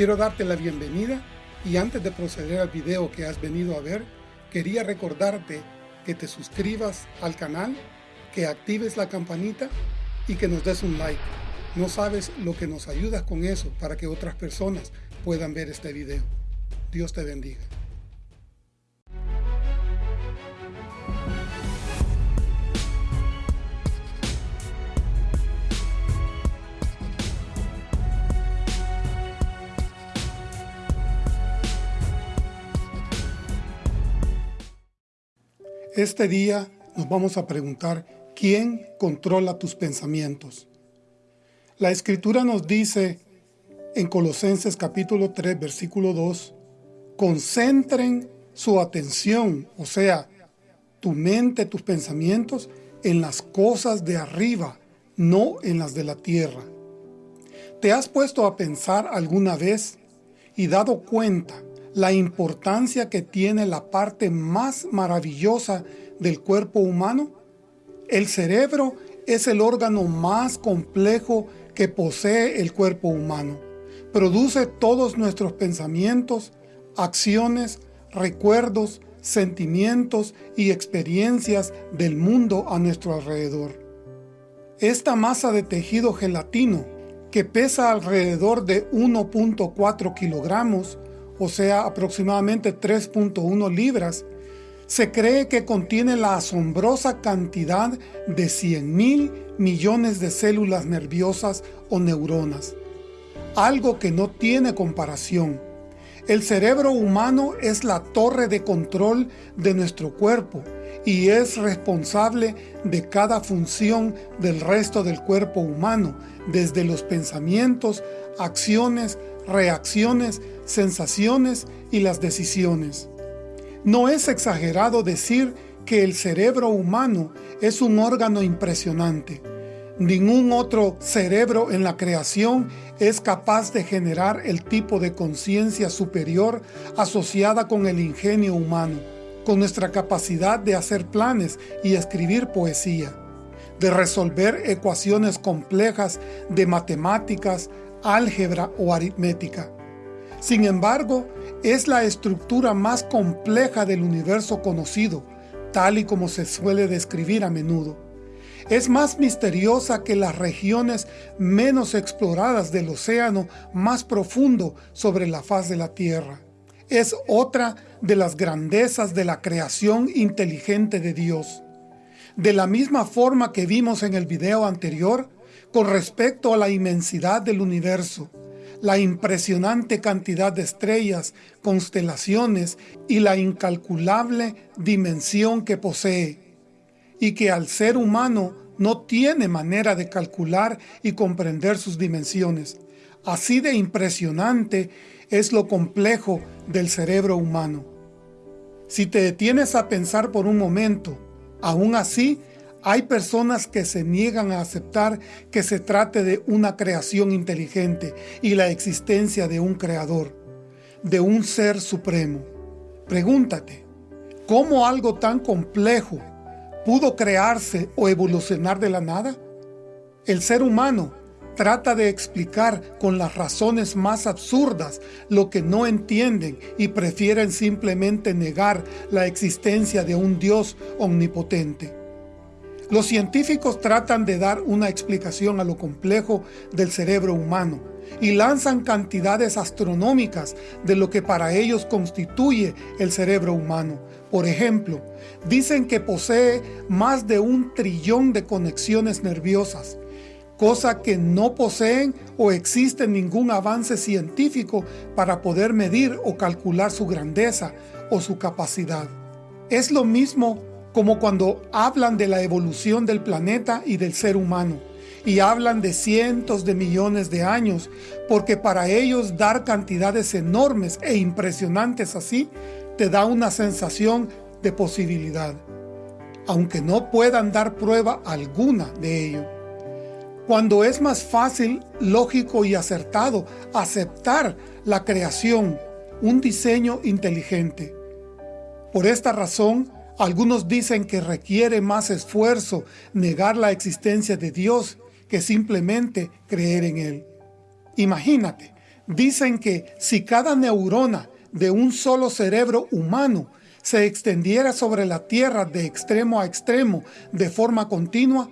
Quiero darte la bienvenida y antes de proceder al video que has venido a ver, quería recordarte que te suscribas al canal, que actives la campanita y que nos des un like. No sabes lo que nos ayudas con eso para que otras personas puedan ver este video. Dios te bendiga. Este día nos vamos a preguntar, ¿quién controla tus pensamientos? La Escritura nos dice en Colosenses capítulo 3, versículo 2, concentren su atención, o sea, tu mente, tus pensamientos, en las cosas de arriba, no en las de la tierra. ¿Te has puesto a pensar alguna vez y dado cuenta la importancia que tiene la parte más maravillosa del cuerpo humano? El cerebro es el órgano más complejo que posee el cuerpo humano. Produce todos nuestros pensamientos, acciones, recuerdos, sentimientos y experiencias del mundo a nuestro alrededor. Esta masa de tejido gelatino, que pesa alrededor de 1.4 kilogramos, o sea aproximadamente 3.1 libras, se cree que contiene la asombrosa cantidad de 100 mil millones de células nerviosas o neuronas, algo que no tiene comparación. El cerebro humano es la torre de control de nuestro cuerpo y es responsable de cada función del resto del cuerpo humano, desde los pensamientos, acciones, reacciones, sensaciones y las decisiones. No es exagerado decir que el cerebro humano es un órgano impresionante. Ningún otro cerebro en la creación es capaz de generar el tipo de conciencia superior asociada con el ingenio humano, con nuestra capacidad de hacer planes y escribir poesía, de resolver ecuaciones complejas de matemáticas, álgebra o aritmética. Sin embargo, es la estructura más compleja del universo conocido, tal y como se suele describir a menudo. Es más misteriosa que las regiones menos exploradas del océano más profundo sobre la faz de la Tierra. Es otra de las grandezas de la creación inteligente de Dios. De la misma forma que vimos en el video anterior, con respecto a la inmensidad del universo, la impresionante cantidad de estrellas, constelaciones y la incalculable dimensión que posee, y que al ser humano no tiene manera de calcular y comprender sus dimensiones. Así de impresionante es lo complejo del cerebro humano. Si te detienes a pensar por un momento, aún así hay personas que se niegan a aceptar que se trate de una creación inteligente y la existencia de un creador, de un ser supremo. Pregúntate, ¿cómo algo tan complejo pudo crearse o evolucionar de la nada? El ser humano trata de explicar con las razones más absurdas lo que no entienden y prefieren simplemente negar la existencia de un Dios omnipotente. Los científicos tratan de dar una explicación a lo complejo del cerebro humano y lanzan cantidades astronómicas de lo que para ellos constituye el cerebro humano. Por ejemplo, dicen que posee más de un trillón de conexiones nerviosas, cosa que no poseen o existe ningún avance científico para poder medir o calcular su grandeza o su capacidad. Es lo mismo como cuando hablan de la evolución del planeta y del ser humano, y hablan de cientos de millones de años, porque para ellos dar cantidades enormes e impresionantes así, te da una sensación de posibilidad, aunque no puedan dar prueba alguna de ello. Cuando es más fácil, lógico y acertado aceptar la creación, un diseño inteligente. Por esta razón, algunos dicen que requiere más esfuerzo negar la existencia de Dios que simplemente creer en Él. Imagínate, dicen que si cada neurona de un solo cerebro humano se extendiera sobre la Tierra de extremo a extremo de forma continua,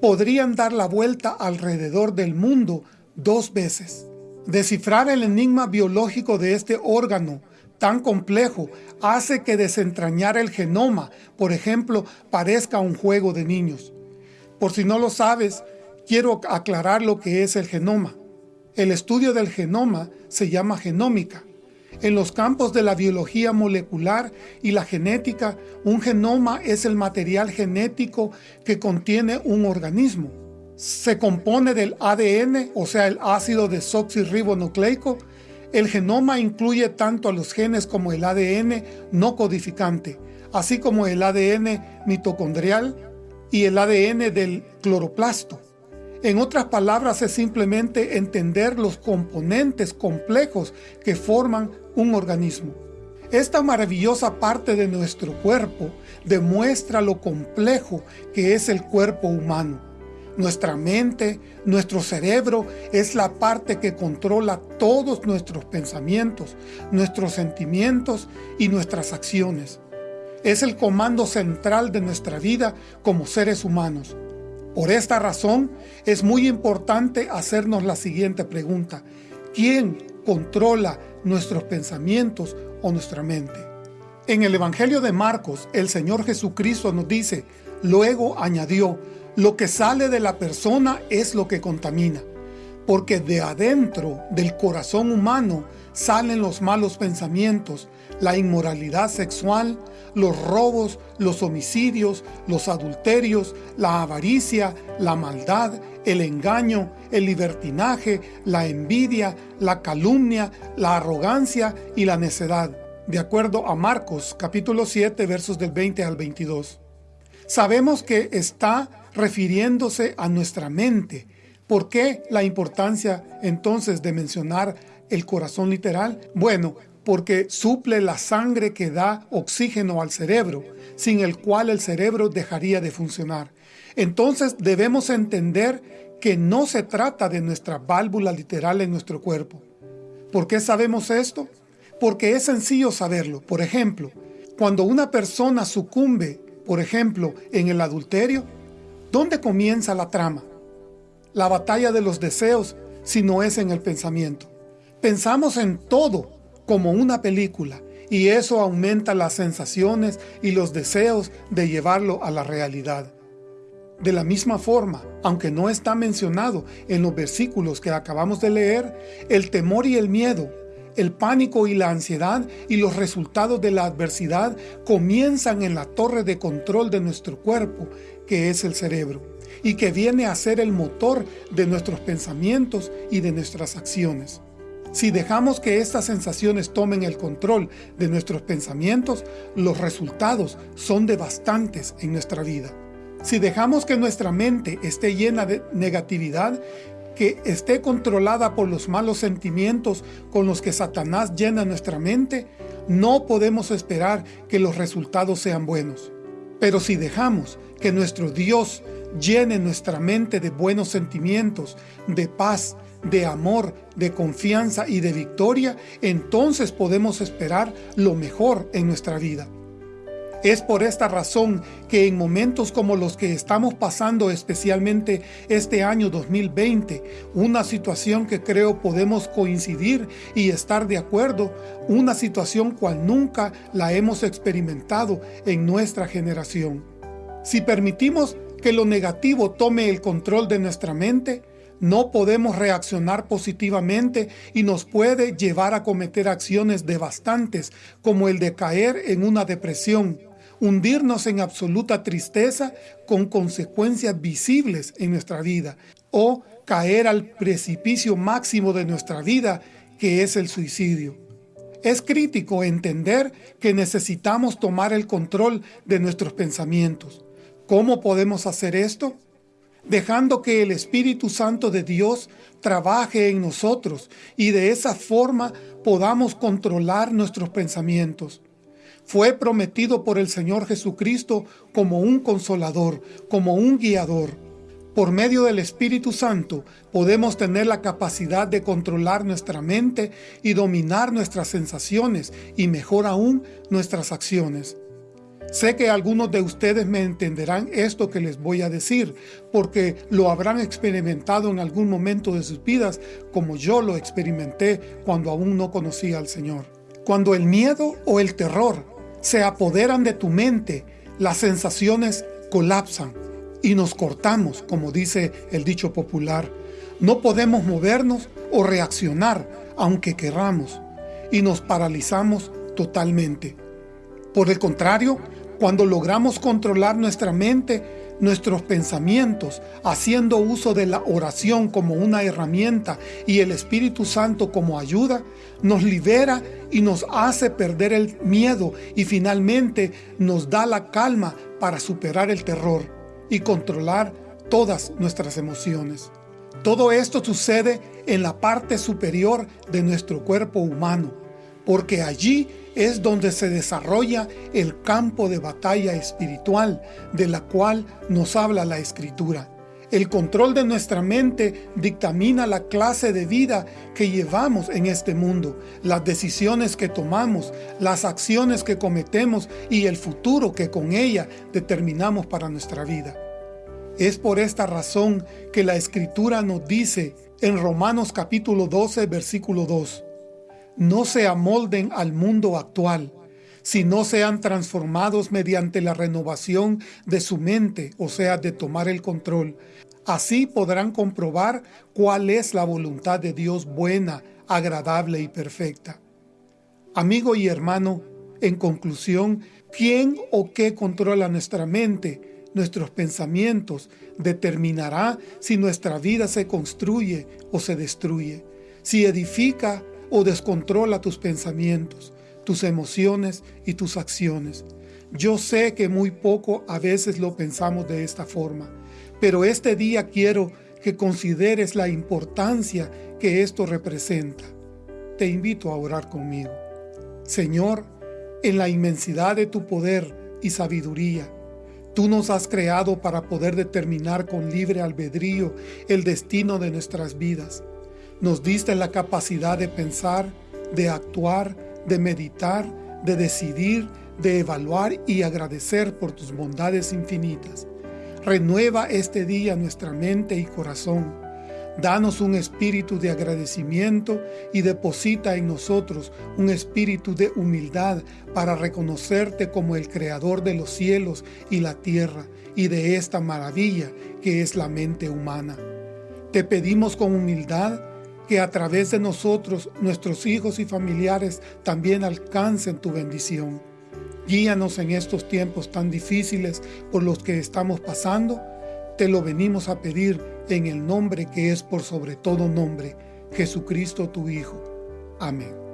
podrían dar la vuelta alrededor del mundo dos veces. Descifrar el enigma biológico de este órgano tan complejo hace que desentrañar el genoma, por ejemplo, parezca un juego de niños. Por si no lo sabes, quiero aclarar lo que es el genoma. El estudio del genoma se llama genómica en los campos de la biología molecular y la genética, un genoma es el material genético que contiene un organismo. Se compone del ADN, o sea el ácido desoxirribonucleico. El genoma incluye tanto a los genes como el ADN no codificante, así como el ADN mitocondrial y el ADN del cloroplasto. En otras palabras, es simplemente entender los componentes complejos que forman un organismo. Esta maravillosa parte de nuestro cuerpo demuestra lo complejo que es el cuerpo humano. Nuestra mente, nuestro cerebro, es la parte que controla todos nuestros pensamientos, nuestros sentimientos y nuestras acciones. Es el comando central de nuestra vida como seres humanos. Por esta razón, es muy importante hacernos la siguiente pregunta. ¿Quién controla nuestros pensamientos o nuestra mente? En el Evangelio de Marcos, el Señor Jesucristo nos dice, luego añadió, lo que sale de la persona es lo que contamina, porque de adentro del corazón humano salen los malos pensamientos, la inmoralidad sexual, los robos, los homicidios, los adulterios, la avaricia, la maldad, el engaño, el libertinaje, la envidia, la calumnia, la arrogancia y la necedad, de acuerdo a Marcos capítulo 7 versos del 20 al 22. Sabemos que está refiriéndose a nuestra mente. ¿Por qué la importancia entonces de mencionar el corazón literal? Bueno, porque suple la sangre que da oxígeno al cerebro, sin el cual el cerebro dejaría de funcionar. Entonces debemos entender que no se trata de nuestra válvula literal en nuestro cuerpo. ¿Por qué sabemos esto? Porque es sencillo saberlo. Por ejemplo, cuando una persona sucumbe, por ejemplo, en el adulterio, ¿dónde comienza la trama? La batalla de los deseos, si no es en el pensamiento. Pensamos en todo como una película y eso aumenta las sensaciones y los deseos de llevarlo a la realidad. De la misma forma, aunque no está mencionado en los versículos que acabamos de leer, el temor y el miedo, el pánico y la ansiedad y los resultados de la adversidad comienzan en la torre de control de nuestro cuerpo, que es el cerebro, y que viene a ser el motor de nuestros pensamientos y de nuestras acciones. Si dejamos que estas sensaciones tomen el control de nuestros pensamientos, los resultados son devastantes en nuestra vida. Si dejamos que nuestra mente esté llena de negatividad, que esté controlada por los malos sentimientos con los que Satanás llena nuestra mente, no podemos esperar que los resultados sean buenos. Pero si dejamos que nuestro Dios llene nuestra mente de buenos sentimientos, de paz, de amor, de confianza y de victoria, entonces podemos esperar lo mejor en nuestra vida. Es por esta razón que en momentos como los que estamos pasando especialmente este año 2020, una situación que creo podemos coincidir y estar de acuerdo, una situación cual nunca la hemos experimentado en nuestra generación. Si permitimos que lo negativo tome el control de nuestra mente, no podemos reaccionar positivamente y nos puede llevar a cometer acciones devastantes como el de caer en una depresión, hundirnos en absoluta tristeza con consecuencias visibles en nuestra vida o caer al precipicio máximo de nuestra vida que es el suicidio. Es crítico entender que necesitamos tomar el control de nuestros pensamientos. ¿Cómo podemos hacer esto? dejando que el Espíritu Santo de Dios trabaje en nosotros y de esa forma podamos controlar nuestros pensamientos. Fue prometido por el Señor Jesucristo como un consolador, como un guiador. Por medio del Espíritu Santo podemos tener la capacidad de controlar nuestra mente y dominar nuestras sensaciones y mejor aún nuestras acciones. Sé que algunos de ustedes me entenderán esto que les voy a decir, porque lo habrán experimentado en algún momento de sus vidas, como yo lo experimenté cuando aún no conocía al Señor. Cuando el miedo o el terror se apoderan de tu mente, las sensaciones colapsan y nos cortamos, como dice el dicho popular. No podemos movernos o reaccionar, aunque querramos, y nos paralizamos totalmente. Por el contrario, cuando logramos controlar nuestra mente, nuestros pensamientos, haciendo uso de la oración como una herramienta y el Espíritu Santo como ayuda, nos libera y nos hace perder el miedo y finalmente nos da la calma para superar el terror y controlar todas nuestras emociones. Todo esto sucede en la parte superior de nuestro cuerpo humano, porque allí es donde se desarrolla el campo de batalla espiritual de la cual nos habla la Escritura. El control de nuestra mente dictamina la clase de vida que llevamos en este mundo, las decisiones que tomamos, las acciones que cometemos y el futuro que con ella determinamos para nuestra vida. Es por esta razón que la Escritura nos dice en Romanos capítulo 12, versículo 2, no se amolden al mundo actual, sino sean transformados mediante la renovación de su mente, o sea, de tomar el control. Así podrán comprobar cuál es la voluntad de Dios buena, agradable y perfecta. Amigo y hermano, en conclusión, ¿quién o qué controla nuestra mente, nuestros pensamientos, determinará si nuestra vida se construye o se destruye, si edifica o descontrola tus pensamientos, tus emociones y tus acciones. Yo sé que muy poco a veces lo pensamos de esta forma, pero este día quiero que consideres la importancia que esto representa. Te invito a orar conmigo. Señor, en la inmensidad de tu poder y sabiduría, Tú nos has creado para poder determinar con libre albedrío el destino de nuestras vidas. Nos diste la capacidad de pensar, de actuar, de meditar, de decidir, de evaluar y agradecer por tus bondades infinitas. Renueva este día nuestra mente y corazón. Danos un espíritu de agradecimiento y deposita en nosotros un espíritu de humildad para reconocerte como el Creador de los cielos y la tierra y de esta maravilla que es la mente humana. Te pedimos con humildad que a través de nosotros, nuestros hijos y familiares también alcancen tu bendición. Guíanos en estos tiempos tan difíciles por los que estamos pasando. Te lo venimos a pedir en el nombre que es por sobre todo nombre, Jesucristo tu Hijo. Amén.